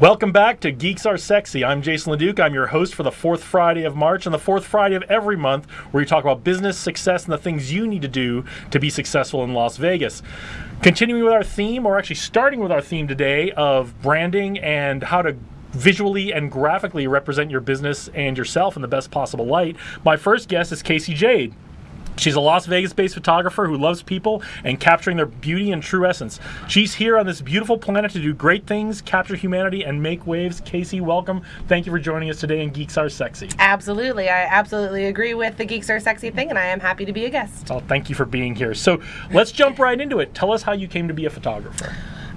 Welcome back to Geeks Are Sexy. I'm Jason LeDuc. I'm your host for the fourth Friday of March and the fourth Friday of every month, where we talk about business, success, and the things you need to do to be successful in Las Vegas. Continuing with our theme, or actually starting with our theme today of branding and how to visually and graphically represent your business and yourself in the best possible light, my first guest is Casey Jade. She's a Las Vegas based photographer who loves people and capturing their beauty and true essence. She's here on this beautiful planet to do great things, capture humanity, and make waves. Casey, welcome. Thank you for joining us today in Geeks Are Sexy. Absolutely. I absolutely agree with the Geeks Are Sexy thing, and I am happy to be a guest. Well, thank you for being here. So let's jump right into it. Tell us how you came to be a photographer.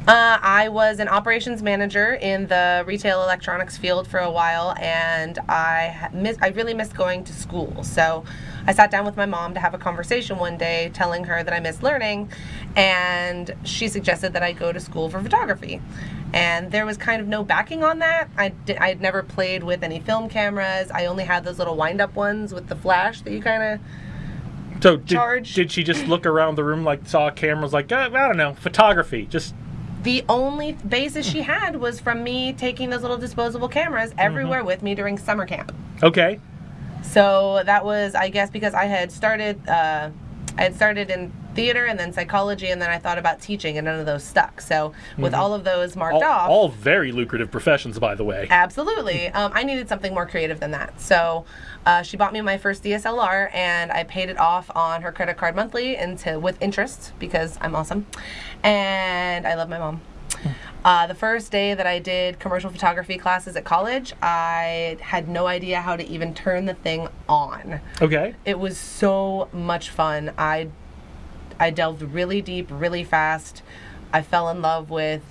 Uh, I was an operations manager in the retail electronics field for a while, and I miss, I really missed going to school. So I sat down with my mom to have a conversation one day, telling her that I missed learning, and she suggested that I go to school for photography. And there was kind of no backing on that. I I had never played with any film cameras. I only had those little wind-up ones with the flash that you kind of so did, did, she just look around the room like saw cameras like uh, I don't know photography just the only basis she had was from me taking those little disposable cameras everywhere mm-hmm. with me during summer camp. Okay. So that was, I guess, because I had started, uh, I had started in theater and then psychology, and then I thought about teaching, and none of those stuck. So with mm-hmm. all of those marked all, off, all very lucrative professions, by the way. Absolutely, um, I needed something more creative than that. So uh, she bought me my first DSLR, and I paid it off on her credit card monthly into with interest because I'm awesome, and I love my mom. Uh, the first day that I did commercial photography classes at college, I had no idea how to even turn the thing on. Okay. It was so much fun. I I delved really deep, really fast. I fell in love with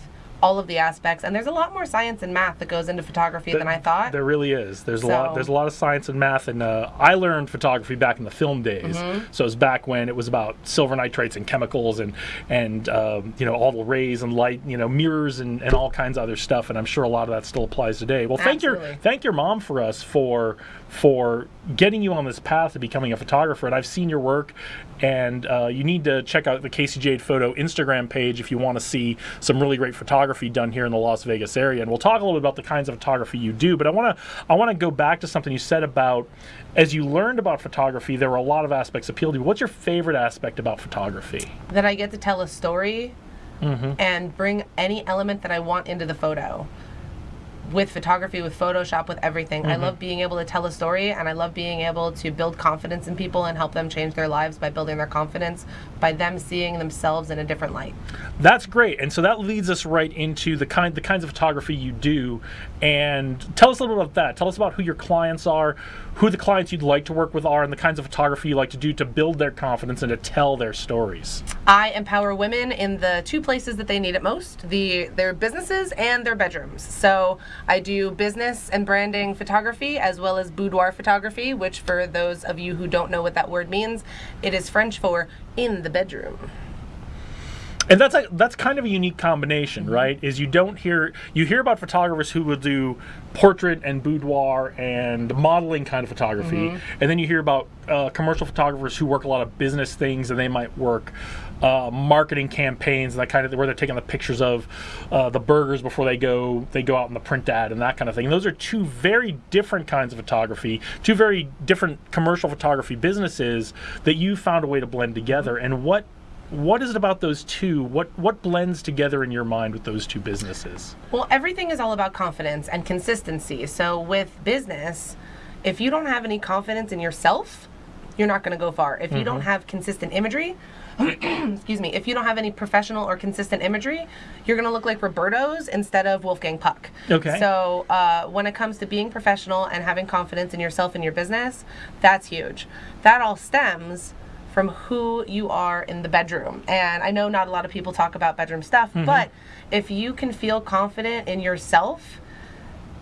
all of the aspects and there's a lot more science and math that goes into photography the, than I thought. There really is. There's so. a lot there's a lot of science and math and uh, I learned photography back in the film days. Mm-hmm. So it was back when it was about silver nitrates and chemicals and and um, you know all the rays and light, you know mirrors and, and all kinds of other stuff and I'm sure a lot of that still applies today. Well, thank Absolutely. your thank your mom for us for for getting you on this path to becoming a photographer. And I've seen your work, and uh, you need to check out the Casey Jade Photo Instagram page if you want to see some really great photography done here in the Las Vegas area. And we'll talk a little bit about the kinds of photography you do. But I want to I want to go back to something you said about as you learned about photography, there were a lot of aspects appealed to you. What's your favorite aspect about photography? That I get to tell a story mm-hmm. and bring any element that I want into the photo with photography, with Photoshop, with everything. Mm-hmm. I love being able to tell a story and I love being able to build confidence in people and help them change their lives by building their confidence by them seeing themselves in a different light. That's great. And so that leads us right into the kind the kinds of photography you do and tell us a little bit about that. Tell us about who your clients are, who the clients you'd like to work with are and the kinds of photography you like to do to build their confidence and to tell their stories. I empower women in the two places that they need it most, the their businesses and their bedrooms. So I do business and branding photography as well as boudoir photography, which for those of you who don't know what that word means, it is French for in the bedroom and that's like that's kind of a unique combination, mm-hmm. right? Is you don't hear you hear about photographers who will do portrait and boudoir and modeling kind of photography, mm-hmm. and then you hear about uh, commercial photographers who work a lot of business things, and they might work uh, marketing campaigns and that kind of where they're taking the pictures of uh, the burgers before they go they go out in the print ad and that kind of thing. And those are two very different kinds of photography, two very different commercial photography businesses that you found a way to blend together. And what what is it about those two? What what blends together in your mind with those two businesses? Well, everything is all about confidence and consistency. So with business, if you don't have any confidence in yourself, you're not going to go far. If you mm-hmm. don't have consistent imagery, excuse me, if you don't have any professional or consistent imagery, you're going to look like Roberto's instead of Wolfgang Puck. Okay. So uh, when it comes to being professional and having confidence in yourself and your business, that's huge. That all stems from who you are in the bedroom. And I know not a lot of people talk about bedroom stuff, mm-hmm. but if you can feel confident in yourself,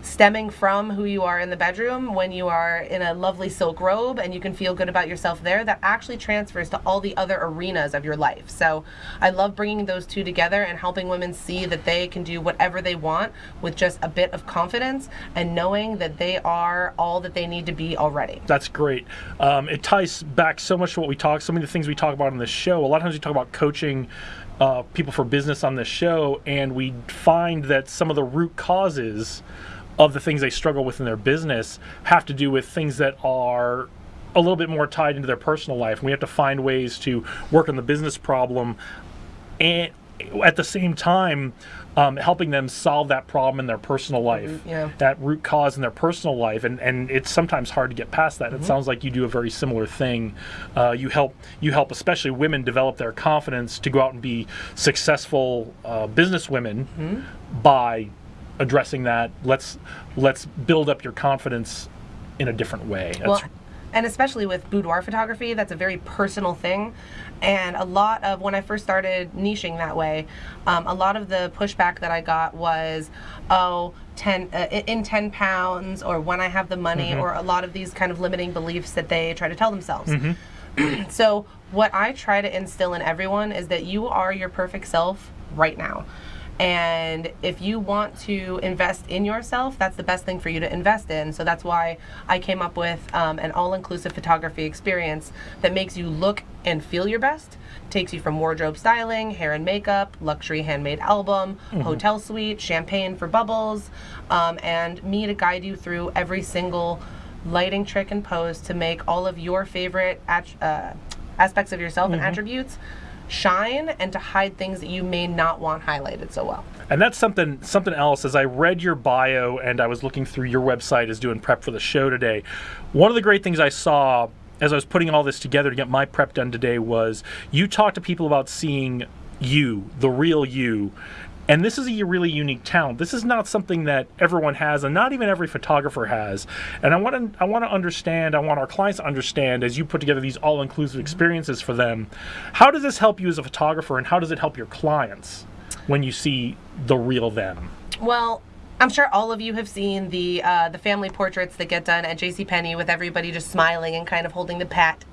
stemming from who you are in the bedroom when you are in a lovely silk robe and you can feel good about yourself there that actually transfers to all the other arenas of your life. So i love bringing those two together and helping women see that they can do whatever they want with just a bit of confidence and knowing that they are all that they need to be already. That's great. Um, it ties back so much to what we talk so many of the things we talk about on this show. A lot of times we talk about coaching uh, people for business on this show, and we find that some of the root causes of the things they struggle with in their business have to do with things that are a little bit more tied into their personal life. And we have to find ways to work on the business problem and at the same time um, helping them solve that problem in their personal life yeah. that root cause in their personal life and, and it's sometimes hard to get past that it sounds like you do a very similar thing uh, you help you help especially women develop their confidence to go out and be successful uh, business women by addressing that let's let's build up your confidence in a different way That's, Well, and especially with boudoir photography, that's a very personal thing. And a lot of when I first started niching that way, um, a lot of the pushback that I got was, oh, 10, uh, in 10 pounds, or when I have the money, or a lot of these kind of limiting beliefs that they try to tell themselves. So, what I try to instill in everyone is that you are your perfect self right now. And if you want to invest in yourself, that's the best thing for you to invest in. So that's why I came up with um, an all inclusive photography experience that makes you look and feel your best. Takes you from wardrobe styling, hair and makeup, luxury handmade album, hotel suite, champagne for bubbles, um, and me to guide you through every single lighting trick and pose to make all of your favorite at- uh, aspects of yourself and attributes shine and to hide things that you may not want highlighted so well. And that's something something else. As I read your bio and I was looking through your website as doing prep for the show today, one of the great things I saw as I was putting all this together to get my prep done today was you talk to people about seeing you, the real you. And this is a really unique talent. This is not something that everyone has, and not even every photographer has. And I want to, I want to understand. I want our clients to understand as you put together these all-inclusive experiences for them. How does this help you as a photographer, and how does it help your clients when you see the real them? Well, I'm sure all of you have seen the uh, the family portraits that get done at JCPenney with everybody just smiling and kind of holding the pat.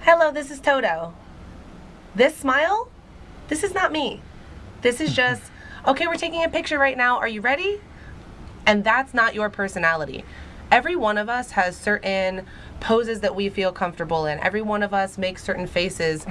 Hello, this is Toto. This smile, this is not me. This is just, okay, we're taking a picture right now. Are you ready? And that's not your personality. Every one of us has certain poses that we feel comfortable in. Every one of us makes certain faces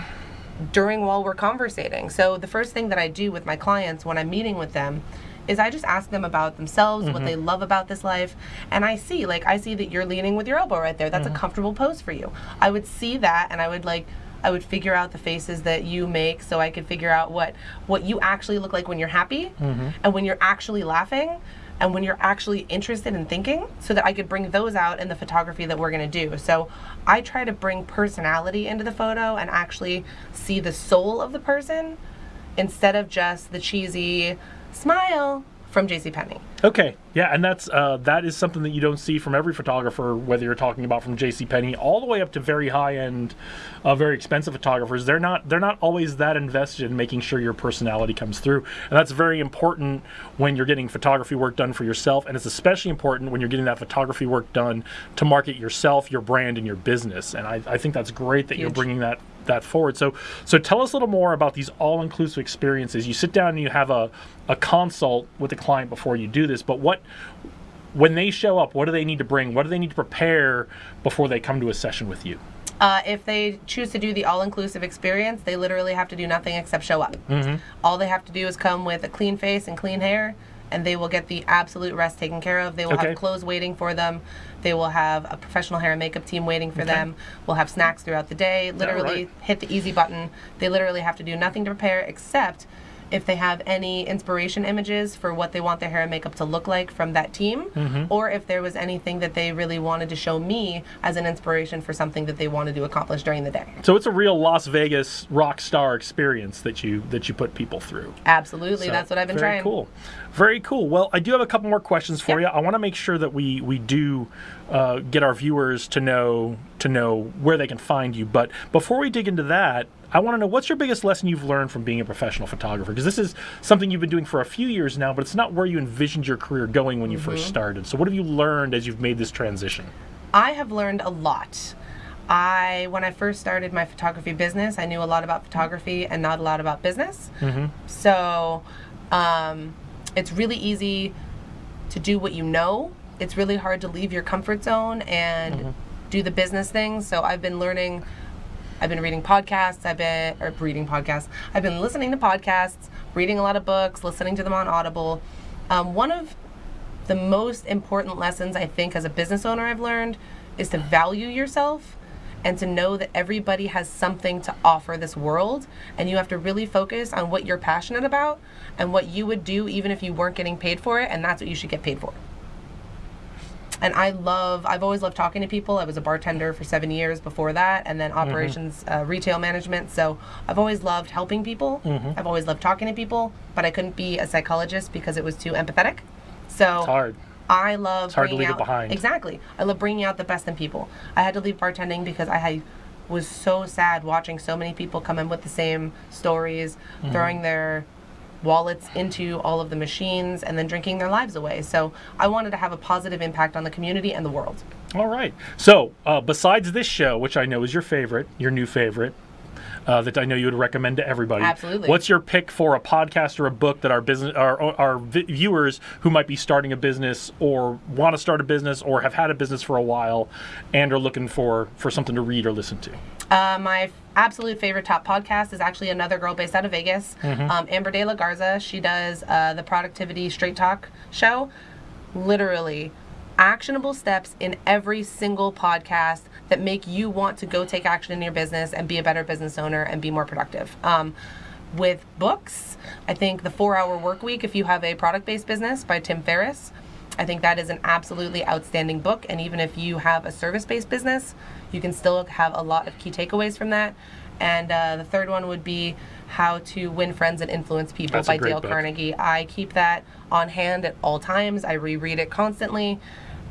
during while we're conversating. So the first thing that I do with my clients when I'm meeting with them is I just ask them about themselves, what they mm-hmm. love about this life, and I see like I see that you're leaning with your elbow right there. That's a mm-hmm. comfortable pose for you. I would see that and I would like I would figure out the faces that you make so I could figure out what what you actually look like when you're happy mm-hmm. and when you're actually laughing and when you're actually interested in thinking so that I could bring those out in the photography that we're going to do. So I try to bring personality into the photo and actually see the soul of the person instead of just the cheesy smile from JCPenney. Okay, yeah, and that's uh, that is something that you don't see from every photographer, whether you're talking about from J.C. Penney all the way up to very high end, uh, very expensive photographers. They're not they're not always that invested in making sure your personality comes through, and that's very important when you're getting photography work done for yourself, and it's especially important when you're getting that photography work done to market yourself, your brand, and your business. And I, I think that's great that you're bringing that that forward. So so tell us a little more about these all-inclusive experiences. You sit down and you have a a consult with the client before you do this, but what when they show up, what do they need to bring? What do they need to prepare before they come to a session with you? Uh, if they choose to do the all-inclusive experience, they literally have to do nothing except show up. All they have to do is come with a clean face and clean hair, and they will get the absolute rest taken care of. They will Okay. have clothes waiting for them. They will have a professional hair and makeup team waiting for them. We'll have snacks throughout the day. Literally, right. hit the easy button. They literally have to do nothing to prepare except if they have any inspiration images for what they want their hair and makeup to look like from that team, Mm-hmm. or if there was anything that they really wanted to show me as an inspiration for something that they wanted to accomplish during the day. So it's a real Las Vegas rock star experience that you that you put people through. Absolutely, So, that's what I've been trying. very trying. cool. Very cool. Well, I do have a couple more questions for Yeah. you. I want to make sure that we we do uh, get our viewers to know to know where they can find you. But before we dig into that, I want to know what's your biggest lesson you've learned from being a professional photographer? Because this is something you've been doing for a few years now, but it's not where you envisioned your career going when you Mm-hmm. first started. So what have you learned as you've made this transition? I have learned a lot. I when I first started my photography business, I knew a lot about photography and not a lot about business. So, um, it's really easy to do what you know. It's really hard to leave your comfort zone and do the business things. So I've been learning I've been reading podcasts. I've been or reading podcasts. I've been listening to podcasts, reading a lot of books, listening to them on Audible. Um, one of the most important lessons I think as a business owner I've learned is to value yourself and to know that everybody has something to offer this world and you have to really focus on what you're passionate about and what you would do even if you weren't getting paid for it and that's what you should get paid for and I love, I've always loved talking to people. I was a bartender for seven years before that, and then operations, uh, retail management. So I've always loved helping people. I've always loved talking to people, but I couldn't be a psychologist because it was too empathetic. So It's hard. I love hard to bringing leave it out, behind. Exactly. I love bringing out the best in people. I had to leave bartending because I had, was so sad watching so many people come in with the same stories, Mm-hmm. throwing their wallets into all of the machines and then drinking their lives away. So I wanted to have a positive impact on the community and the world. All right. So, uh, besides this show, which I know is your favorite, your new favorite, uh, that I know you would recommend to everybody. Absolutely. What's your pick for a podcast or a book that our business, our, our viewers who might be starting a business or want to start a business or have had a business for a while and are looking for for something to read or listen to? Uh, my absolute favorite top podcast is actually another girl based out of Vegas, um, Amber De La Garza. She does uh, the Productivity Straight Talk show. Literally, actionable steps in every single podcast that make you want to go take action in your business and be a better business owner and be more productive. Um, with books, I think The Four Hour Work Week, if you have a product based business by Tim Ferriss. I think that is an absolutely outstanding book. And even if you have a service based business, you can still have a lot of key takeaways from that. And uh, the third one would be How to Win Friends and Influence People That's by Dale book. Carnegie. I keep that on hand at all times. I reread it constantly.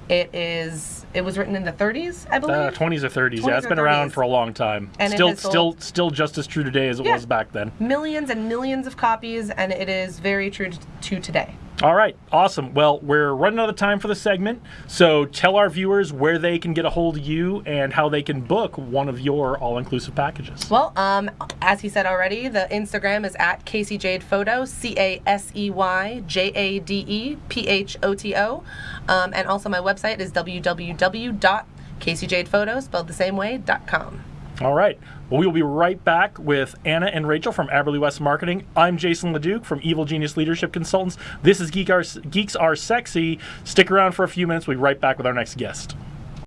It is. It was written in the 30s, I believe. Uh, 20s or 30s. 20s yeah, it's been around for a long time. And still, still, still just as true today as it Yeah. was back then. millions and millions of copies, and it is very true to today. All right, awesome. Well, we're running out of time for the segment, so tell our viewers where they can get a hold of you and how they can book one of your all-inclusive packages. Well, um, as he said already, the Instagram is at Casey Jade Photo, C A S E Y J A D E P H O T O. Um, and also my website is www.caseyjadephoto, spelled the same way, dot .com. All right. Well, we will be right back with Anna and Rachel from Aberley West Marketing. I'm Jason Leduc from Evil Genius Leadership Consultants. This is Geek Are, Geeks Are Sexy. Stick around for a few minutes. We'll be right back with our next guest.